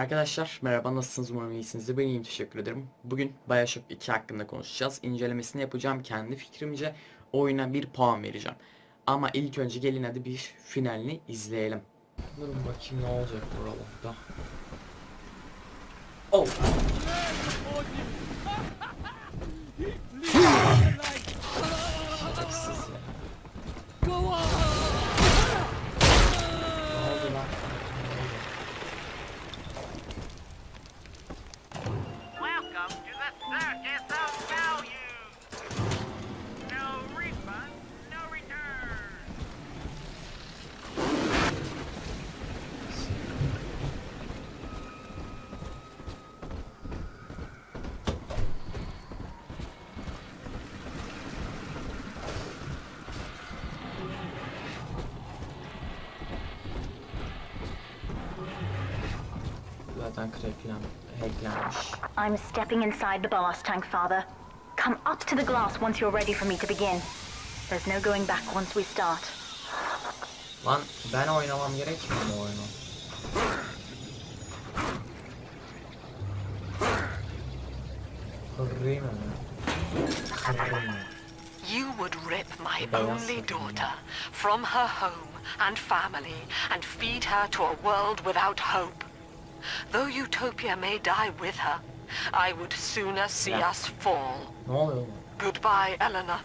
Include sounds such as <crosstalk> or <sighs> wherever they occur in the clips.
Arkadaşlar merhaba nasılsınız umarım iyisinizdir ben iyiyim teşekkür ederim. Bugün Bioshock 2 hakkında konuşacağız. İncelemesini yapacağım kendi fikrimce oyuna bir puan vereceğim. Ama ilk önce gelin hadi bir finalini izleyelim. Durun bakayım ne olacak buralarda. Oh. Şerefsiz ya. Zaten kreplen, hacklenmiş. I'm stepping inside the blast tank, Father. Come up to the glass once you're ready for me to begin. There's no going back once we start. Lan ben oynamam gerekmiyor mu oyunu? Kırayım mı? Kırayım mı? You would rip my only daughter from her home and family and feed her to a world without hope. Though Utopia may die with her, I would sooner see Yeah. us fall. Ne oluyor oğlum? Goodbye, Eleanor.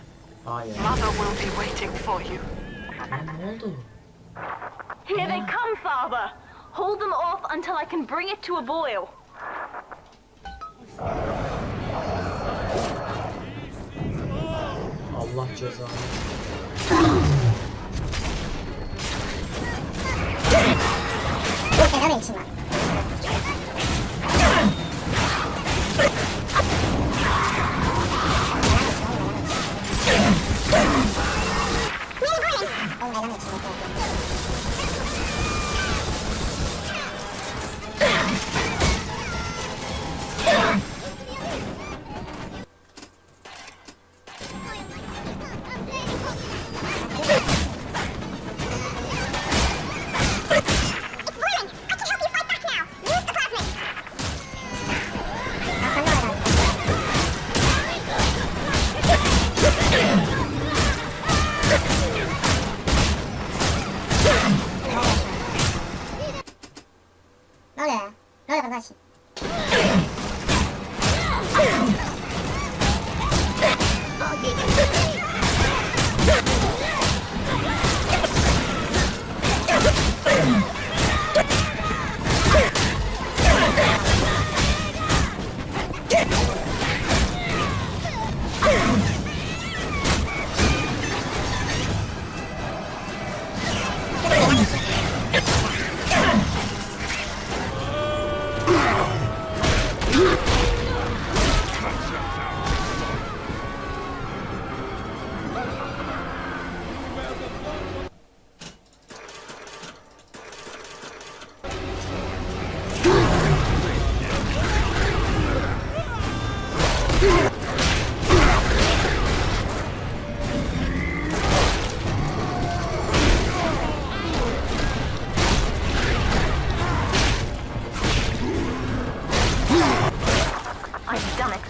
Hayır. Mother will be waiting for you. Lan ne oldu? Here they come, Father! Hold them off until I can bring it to a boil. Allah cezanı. Fena için var. Yeah.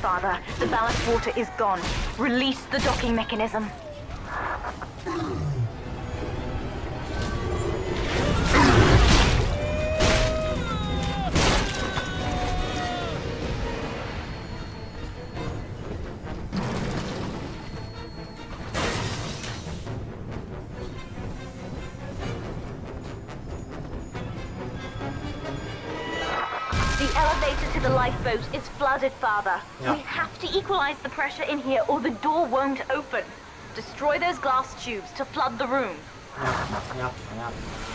Father. The ballast water is gone. Release the docking mechanism. The lifeboat is flooded, Father. Yeah. We have to equalize the pressure in here or the door won't open. Destroy those glass tubes to flood the room. Yapma yapma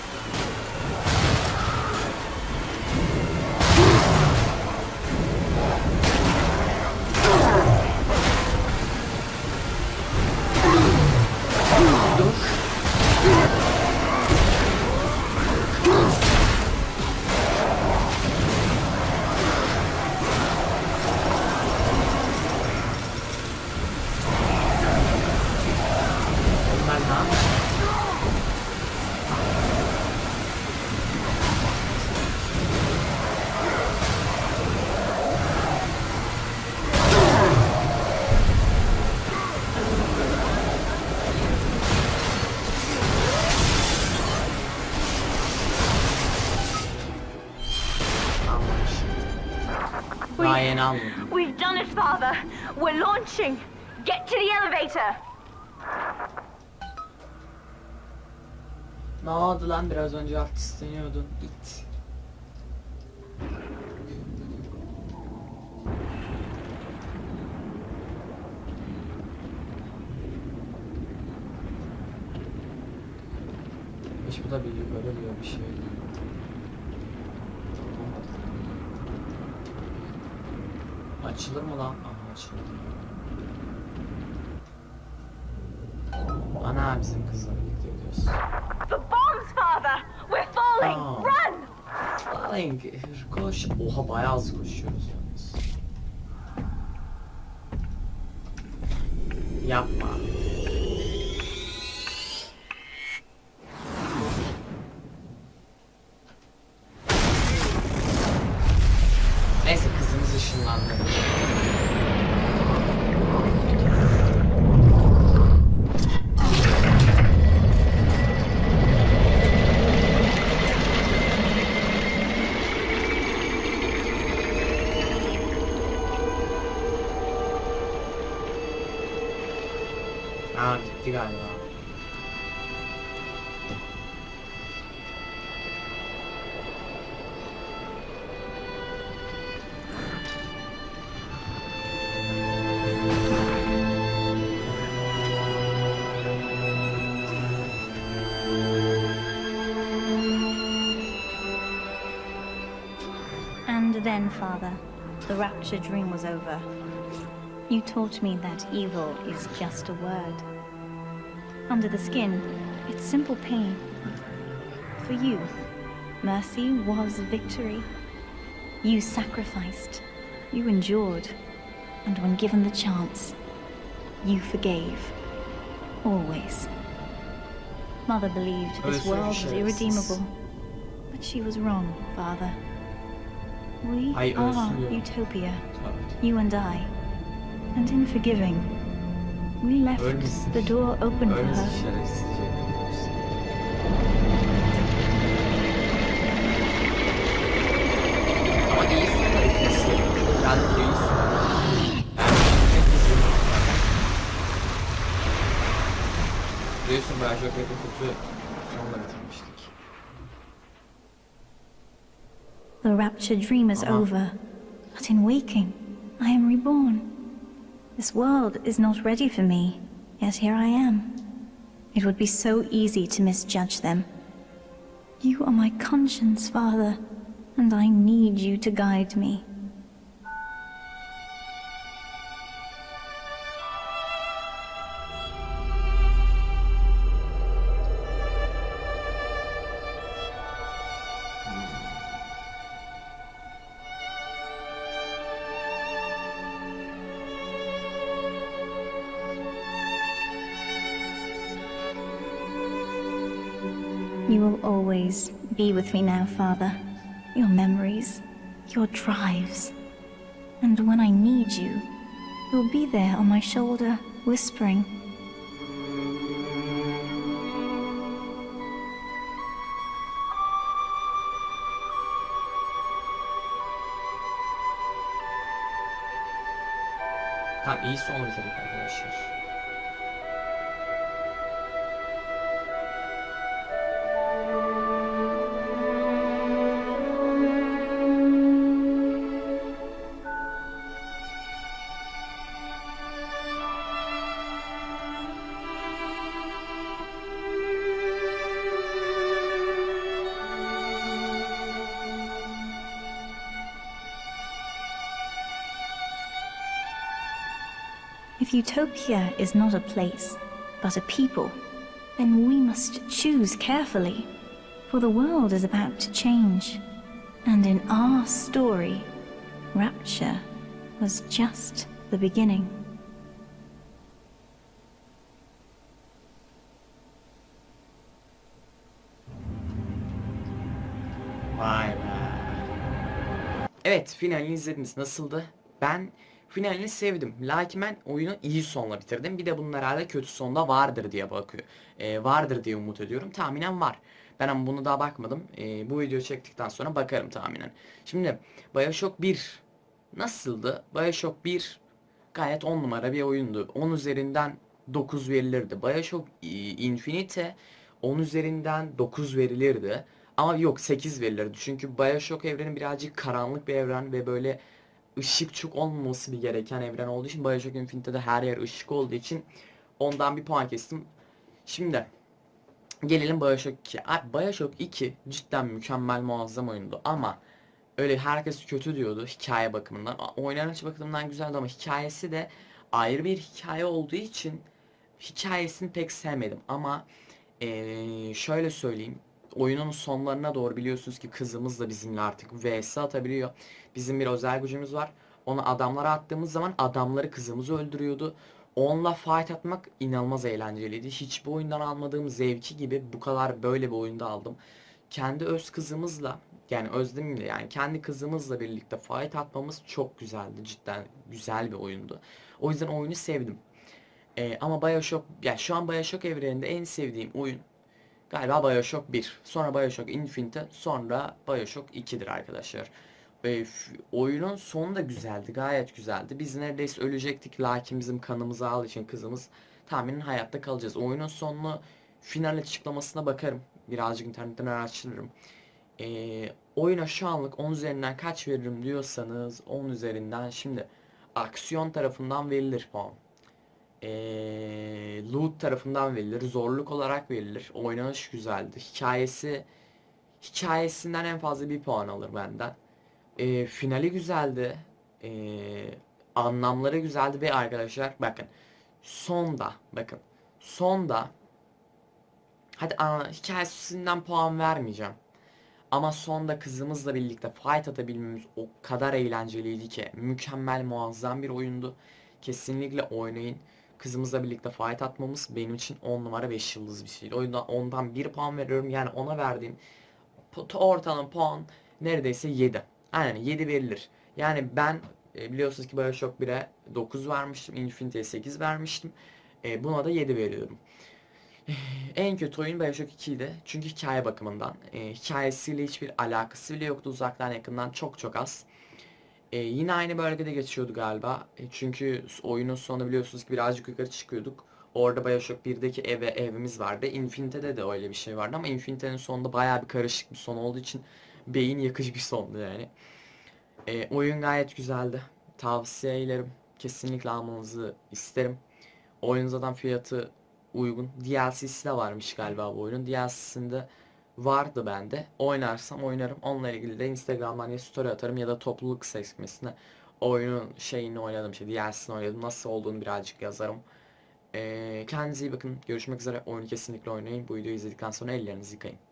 We're launching. Get to the elevator. Ne oldu lan biraz önce artistleniyordun. It. Hiç bu da bir yukarı diyor bir şey. Açılır mı lan? Ana bizim kızla birlikte gidiyoruz. The bombs, Father. We're falling. Oh. Run. Darling, koş. Oha bayağı hızlı koşuyoruz yalnız. Yapma. Then, Father, the rapture dream was over. You taught me that evil is just a word. Under the skin, it's simple pain. For you, mercy was victory. You sacrificed, you endured, and when given the chance, you forgave. Always. Mother believed oh, this world was irredeemable, but she was wrong, Father. We are utopia, you and I. And in forgiving, we left the door open for her. The rapture dream is Uh-huh. over, but in waking, I am reborn. This world is not ready for me, yet here I am. It would be so easy to misjudge them. You are my conscience, Father, and I need you to guide me. You will always be with me now, Father. Your memories, your drives. And when I need you, you'll be there on my shoulder, whispering. If Utopia is not a place, but a people, then we must choose carefully, for the world is about to change. And in our story, Rapture was just the beginning. Vay be. Evet finalini izlediniz. Nasıldı? Ben finalini sevdim. Lakin ben oyunu iyi sonla bitirdim. Bir de bunun herhalde kötü sonda vardır diye bakıyor. Ee, vardır diye umut ediyorum. Tahminen var. Ben bunu daha bakmadım. Ee, bu video çektikten sonra bakarım tahminen. Şimdi Bioshock 1 Nasıldı? Bioshock 1 gayet 10 numara bir oyundu. 10 üzerinden 9 verilirdi. Bioshock e, Infinite 10 üzerinden 9 verilirdi. Ama yok 8 verilirdi. Çünkü Bioshock evreni birazcık karanlık bir evren ve böyle ışık çok olmaması bir gereken evren olduğu için Bioshock Infinite'de her yer ışık olduğu için ondan bir puan kestim. Şimdi gelelim Bioshock 2. Abi Bioshock 2 cidden mükemmel muazzam oyundu ama öyle herkes kötü diyordu hikaye bakımından. Oynanış bakımından güzeldi ama hikayesi de ayrı bir hikaye olduğu için hikayesini pek sevmedim ama eee, şöyle söyleyeyim oyunun sonlarına doğru biliyorsunuz ki kızımız da bizimle artık vs atabiliyor. Bizim bir özel gücümüz var. Onu adamlara attığımız zaman adamları kızımız öldürüyordu. Onunla fight atmak inanılmaz eğlenceliydi. Hiçbir oyundan almadığım zevki gibi bu kadar böyle bir oyunda aldım. Kendi öz kızımızla yani özlemimle yani kendi kızımızla birlikte fight atmamız çok güzeldi. Cidden güzel bir oyundu. O yüzden oyunu sevdim. Ee, ama Bioshock, yani şu an Bioshock evreninde en sevdiğim oyun galiba Bioshock 1. Sonra Bioshock Infinite, sonra Bioshock 2'dir arkadaşlar. F- oyunun sonu da güzeldi, gayet güzeldi. Biz neredeyse ölecektik lakin bizim kanımızı aldığı için kızımız tahminen hayatta kalacağız. Oyunun sonunu final açıklamasına bakarım. Birazcık internetten araştırırım. Ee, oyuna şu anlık 10 üzerinden kaç veririm diyorsanız 10 üzerinden şimdi aksiyon tarafından verilir puan. Ee, loot tarafından verilir, zorluk olarak verilir. Oynanış güzeldi. Hikayesi hikayesinden en fazla bir puan alır benden. Ee, finali güzeldi. Ee, anlamları güzeldi ve arkadaşlar bakın sonda bakın sonda hadi ana, hikayesinden puan vermeyeceğim. Ama sonda kızımızla birlikte fight atabilmemiz o kadar eğlenceliydi ki mükemmel muazzam bir oyundu. Kesinlikle oynayın. Kızımızla birlikte fight atmamız benim için 10 numara 5 yıldız bir şeydi. O yüzden ondan 1 puan veriyorum. Yani ona verdiğim ortalama puan neredeyse 7. Aynen 7 verilir. Yani ben e, biliyorsunuz ki Bioshock 1'e 9 vermiştim. Infinity'ye 8 vermiştim. E, buna da 7 veriyorum. <sighs> En kötü oyun Bioshock 2'ydi. Çünkü hikaye bakımından. E, hikayesiyle hiçbir alakası bile yoktu uzaktan yakından çok çok az. E, yine aynı bölgede geçiyordu galiba. E, çünkü oyunun sonunda biliyorsunuz ki birazcık yukarı çıkıyorduk. Orada Bioshock 1'deki eve evimiz vardı. Infinite'de de öyle bir şey vardı ama Infinite'nin sonunda bayağı bir karışık bir son olduğu için beyin yakıcı bir sondu yani. E, oyun gayet güzeldi. Tavsiye ederim. Kesinlikle almanızı isterim. Oyunun zaten fiyatı uygun. DLC'si de varmış galiba bu oyunun. DLC'sinde vardı bende. Oynarsam oynarım. Onunla ilgili de Instagram'dan ya story atarım ya da topluluk sekmesine oyunun şeyini oynadım, şey DLC'sini oynadım. Nasıl olduğunu birazcık yazarım. Ee, kendinize iyi bakın. Görüşmek üzere. Oyunu kesinlikle oynayın. Bu videoyu izledikten sonra ellerinizi yıkayın.